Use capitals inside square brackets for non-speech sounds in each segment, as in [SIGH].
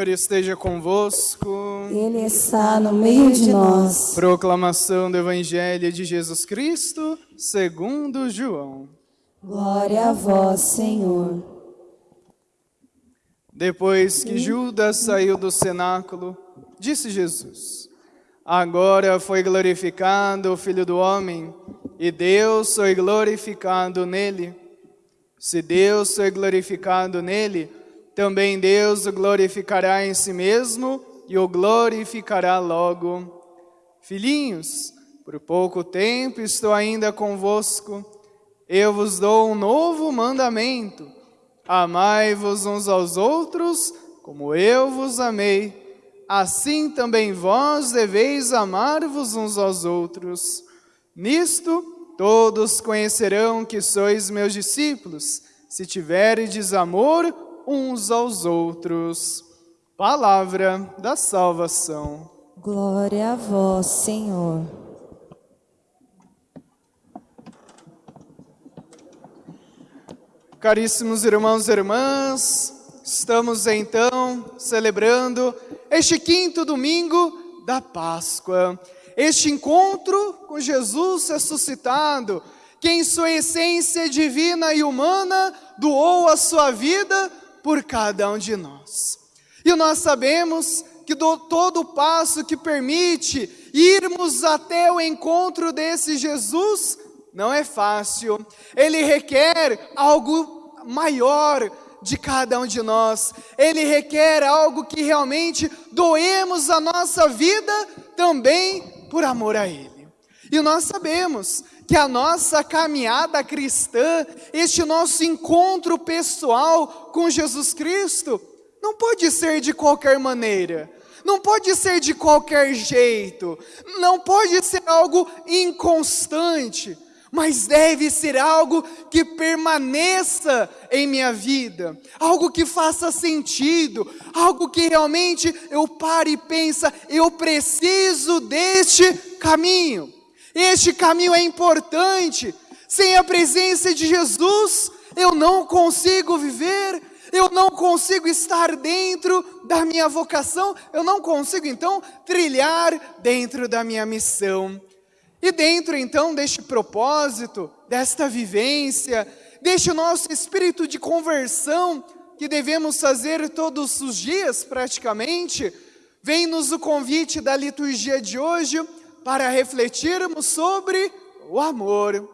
Senhor esteja convosco. Ele está no meio de nós. Proclamação do Evangelho de Jesus Cristo, segundo João. Glória a vós, Senhor. Depois que Judas saiu do cenáculo, disse Jesus: Agora foi glorificado o Filho do Homem, e Deus foi glorificado nele. Se Deus foi glorificado nele, também Deus o glorificará em si mesmo e o glorificará logo. Filhinhos, por pouco tempo estou ainda convosco. Eu vos dou um novo mandamento. Amai-vos uns aos outros, como eu vos amei. Assim também vós deveis amar-vos uns aos outros. Nisto todos conhecerão que sois meus discípulos, se tiverdes amor uns aos outros. Palavra da salvação. Glória a vós, Senhor. Caríssimos irmãos e irmãs, estamos então celebrando este quinto domingo da Páscoa, este encontro com Jesus ressuscitado, que em sua essência divina e humana doou a sua vida por cada um de nós. E nós sabemos que do, todo passo que permite irmos até o encontro desse Jesus não é fácil. Ele requer algo maior de cada um de nós. Ele requer algo que realmente doemos a nossa vida também por amor a Ele. E nós sabemos que a nossa caminhada cristã, este nosso encontro pessoal com Jesus Cristo, não pode ser de qualquer maneira, não pode ser de qualquer jeito, não pode ser algo inconstante, mas deve ser algo que permaneça em minha vida, algo que faça sentido, algo que realmente eu pare e pensa, eu preciso deste caminho. Este caminho é importante. Sem a presença de Jesus, eu não consigo viver, eu não consigo estar dentro da minha vocação, eu não consigo então trilhar dentro da minha missão. E dentro então deste propósito, desta vivência, deste nosso espírito de conversão que devemos fazer todos os dias praticamente, vem-nos o convite da liturgia de hoje para refletirmos sobre o amor.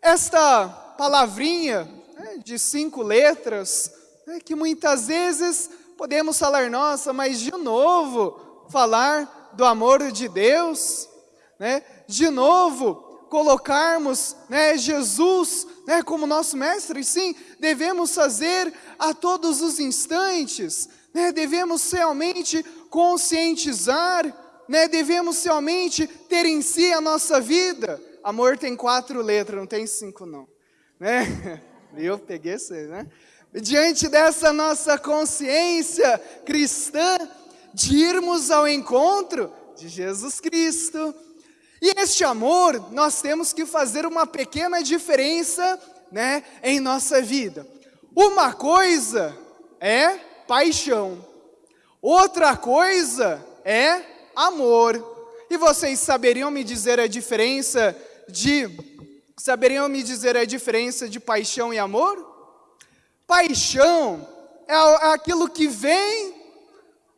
Esta palavrinha né, de cinco letras, né, que muitas vezes podemos falar, nossa, mas de novo falar do amor de Deus, né, de novo colocarmos né, Jesus né, como nosso mestre, sim, devemos fazer a todos os instantes, né, devemos realmente conscientizar né, devemos realmente ter em si a nossa vida. Amor tem quatro letras, não tem cinco não. Né? [LAUGHS] Eu peguei você, né? Diante dessa nossa consciência cristã, de irmos ao encontro de Jesus Cristo. E este amor, nós temos que fazer uma pequena diferença né, em nossa vida. Uma coisa é paixão, outra coisa é amor. E vocês saberiam me dizer a diferença de saberiam me dizer a diferença de paixão e amor? Paixão é, é aquilo que vem,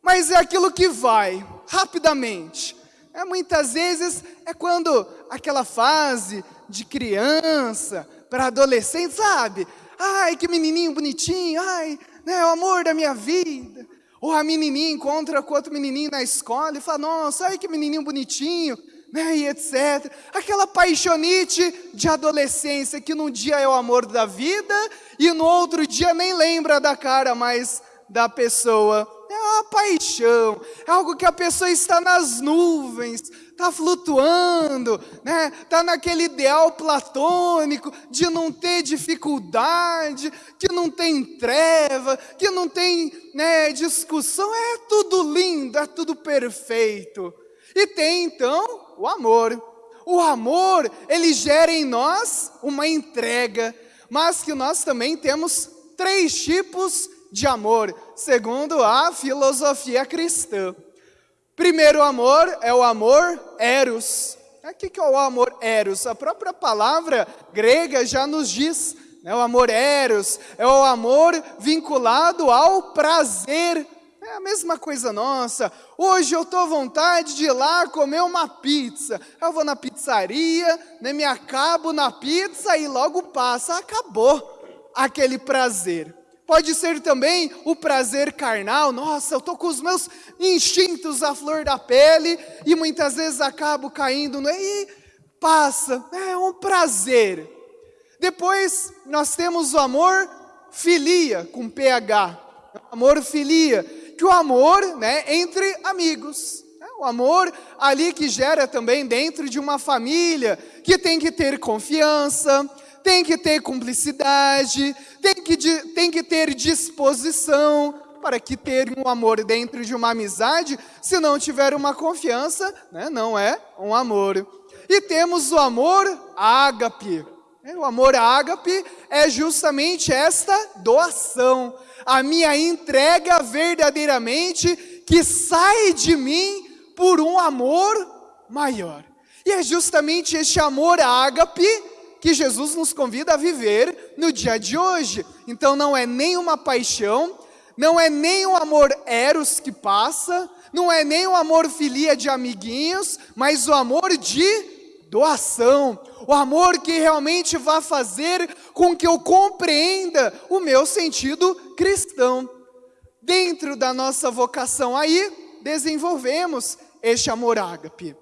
mas é aquilo que vai rapidamente. É, muitas vezes é quando aquela fase de criança para adolescente, sabe? Ai, que menininho bonitinho, ai, né, o amor da minha vida. Ou a menininha encontra com outro menininho na escola e fala, nossa, ai que menininho bonitinho, né, e etc. Aquela paixonite de adolescência que num dia é o amor da vida e no outro dia nem lembra da cara mais da pessoa. É uma paixão, é algo que a pessoa está nas nuvens, está flutuando, né? Está naquele ideal platônico de não ter dificuldade, que não tem treva, que não tem né, discussão. É tudo lindo, é tudo perfeito. E tem então o amor. O amor, ele gera em nós uma entrega, mas que nós também temos três tipos de amor, segundo a filosofia cristã. Primeiro amor é o amor eros. O que é o amor eros? A própria palavra grega já nos diz. Né? O amor eros é o amor vinculado ao prazer. É a mesma coisa nossa. Hoje eu estou à vontade de ir lá comer uma pizza. Eu vou na pizzaria, né, me acabo na pizza e logo passa. Acabou aquele prazer. Pode ser também o prazer carnal. Nossa, eu estou com os meus instintos à flor da pele e muitas vezes acabo caindo no. E passa, é um prazer. Depois nós temos o amor filia, com PH. Amor filia, que o amor né, entre amigos. É o amor ali que gera também dentro de uma família, que tem que ter confiança, tem que ter cumplicidade, tem que, tem que ter disposição, para que ter um amor dentro de uma amizade, se não tiver uma confiança, né, não é um amor. E temos o amor ágape. É, o amor ágape é justamente esta doação, a minha entrega verdadeiramente que sai de mim por um amor maior. E é justamente este amor ágape que Jesus nos convida a viver no dia de hoje. Então não é nem uma paixão, não é nem um amor eros que passa, não é nem um amor filia de amiguinhos, mas o amor de doação, o amor que realmente vai fazer com que eu compreenda o meu sentido cristão. Dentro da nossa vocação aí, desenvolvemos este amor ágape.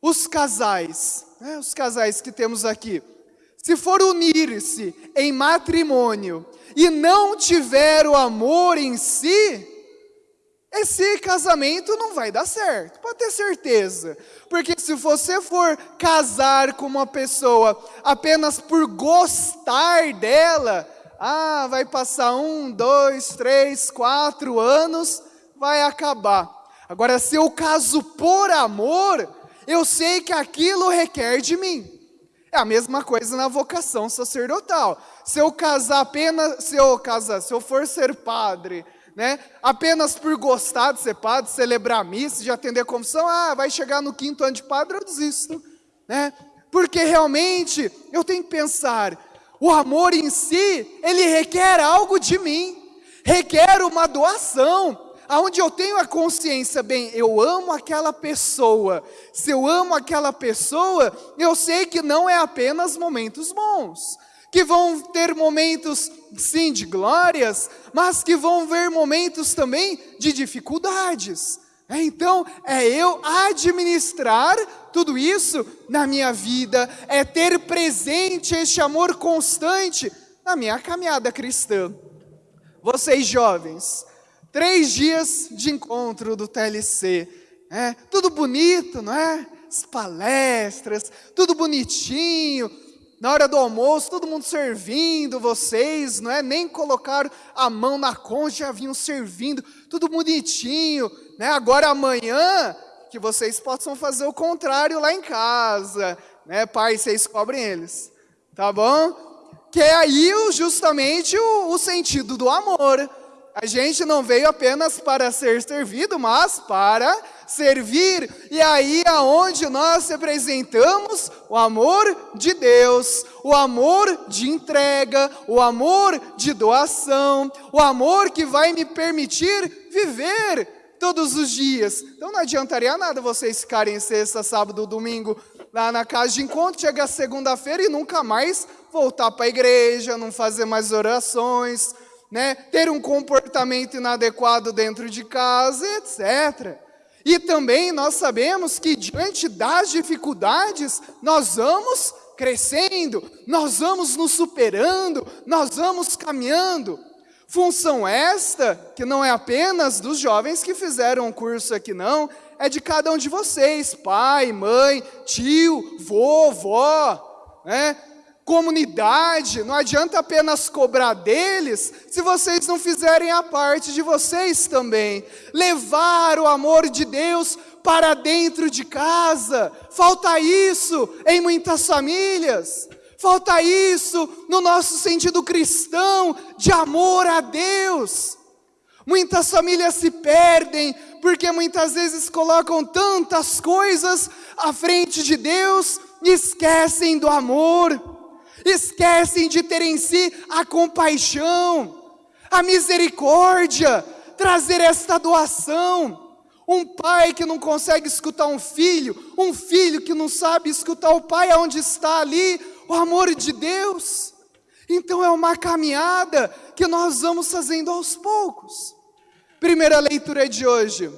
Os casais, né, os casais que temos aqui, se for unir-se em matrimônio e não tiver o amor em si, esse casamento não vai dar certo, pode ter certeza. Porque se você for casar com uma pessoa apenas por gostar dela, ah, vai passar um, dois, três, quatro anos, vai acabar. Agora, se eu caso por amor, eu sei que aquilo requer de mim. A mesma coisa na vocação sacerdotal. Se eu casar apenas, se eu casar, se eu for ser padre, né, apenas por gostar de ser padre, celebrar missa, de atender confissão, ah, vai chegar no quinto ano de padre, eu desisto, né? Porque realmente eu tenho que pensar, o amor em si, ele requer algo de mim, requer uma doação, aonde eu tenho a consciência, bem, eu amo aquela pessoa. Se eu amo aquela pessoa, eu sei que não é apenas momentos bons, que vão ter momentos sim de glórias, mas que vão ver momentos também de dificuldades. É, então, é eu administrar tudo isso na minha vida, é ter presente este amor constante na minha caminhada cristã. Vocês jovens, Três dias de encontro do TLC. É, tudo bonito, não é? As palestras, tudo bonitinho. Na hora do almoço, todo mundo servindo vocês, não é? Nem colocaram a mão na concha, já vinham servindo, tudo bonitinho. Né? Agora amanhã, que vocês possam fazer o contrário lá em casa. Né? Pai, vocês cobrem eles. Tá bom? Que é aí justamente o, o sentido do amor. A gente não veio apenas para ser servido, mas para servir. E aí aonde nós representamos o amor de Deus, o amor de entrega, o amor de doação, o amor que vai me permitir viver todos os dias. Então não adiantaria nada vocês ficarem sexta, sábado, domingo lá na casa de encontro, chega segunda-feira e nunca mais voltar para a igreja, não fazer mais orações né, ter um comportamento inadequado dentro de casa, etc. E também nós sabemos que diante das dificuldades, nós vamos crescendo, nós vamos nos superando, nós vamos caminhando. Função esta, que não é apenas dos jovens que fizeram o curso aqui, não, é de cada um de vocês, pai, mãe, tio, vovó, né? Comunidade, não adianta apenas cobrar deles, se vocês não fizerem a parte de vocês também. Levar o amor de Deus para dentro de casa, falta isso em muitas famílias. Falta isso no nosso sentido cristão de amor a Deus. Muitas famílias se perdem porque muitas vezes colocam tantas coisas à frente de Deus e esquecem do amor, esquecem de ter em si a compaixão, a misericórdia, trazer esta doação. Um pai que não consegue escutar um filho, um filho que não sabe escutar o pai aonde está ali, o amor de Deus. Então é uma caminhada que nós vamos fazendo aos poucos. Primeira leitura de hoje,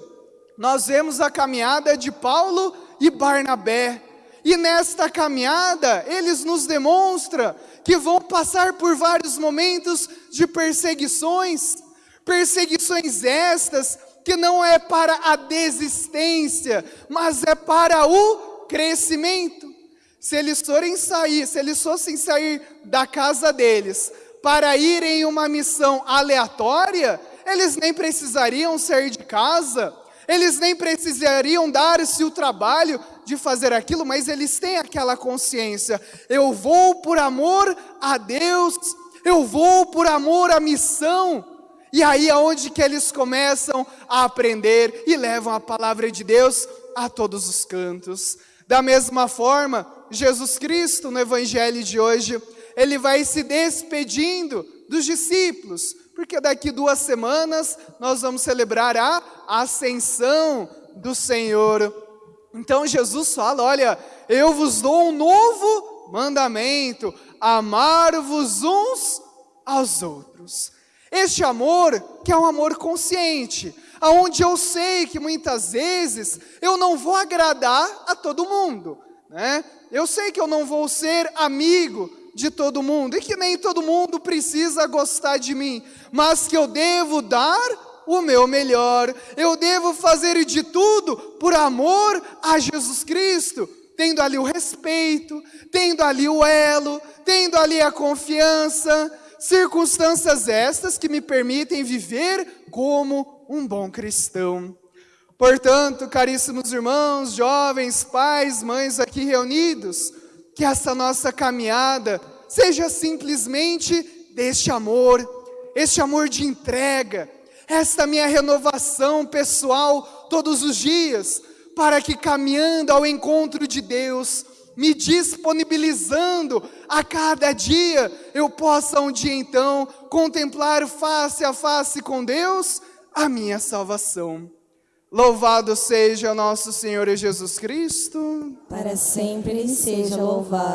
nós vemos a caminhada de Paulo e Barnabé. E nesta caminhada, eles nos demonstram que vão passar por vários momentos de perseguições, perseguições estas que não é para a desistência, mas é para o crescimento. Se eles forem sair, se eles fossem sair da casa deles para ir em uma missão aleatória, eles nem precisariam sair de casa, eles nem precisariam dar-se o trabalho de fazer aquilo, mas eles têm aquela consciência: eu vou por amor a Deus, eu vou por amor à missão. E aí é onde que eles começam a aprender e levam a palavra de Deus a todos os cantos. Da mesma forma, Jesus Cristo, no Evangelho de hoje, ele vai se despedindo dos discípulos, porque daqui duas semanas nós vamos celebrar a ascensão do Senhor. Então Jesus fala: Olha, eu vos dou um novo mandamento, amar-vos uns aos outros. Este amor, que é um amor consciente, aonde eu sei que muitas vezes eu não vou agradar a todo mundo, né? Eu sei que eu não vou ser amigo de todo mundo e que nem todo mundo precisa gostar de mim, mas que eu devo dar o meu melhor. Eu devo fazer de tudo por amor a Jesus Cristo, tendo ali o respeito, tendo ali o elo, tendo ali a confiança, circunstâncias estas que me permitem viver como um bom cristão. Portanto, caríssimos irmãos, jovens, pais, mães aqui reunidos, que essa nossa caminhada seja simplesmente deste amor, este amor de entrega, esta minha renovação pessoal todos os dias, para que caminhando ao encontro de Deus, me disponibilizando a cada dia, eu possa um dia então contemplar face a face com Deus a minha salvação. Louvado seja nosso Senhor Jesus Cristo. Para sempre seja louvado.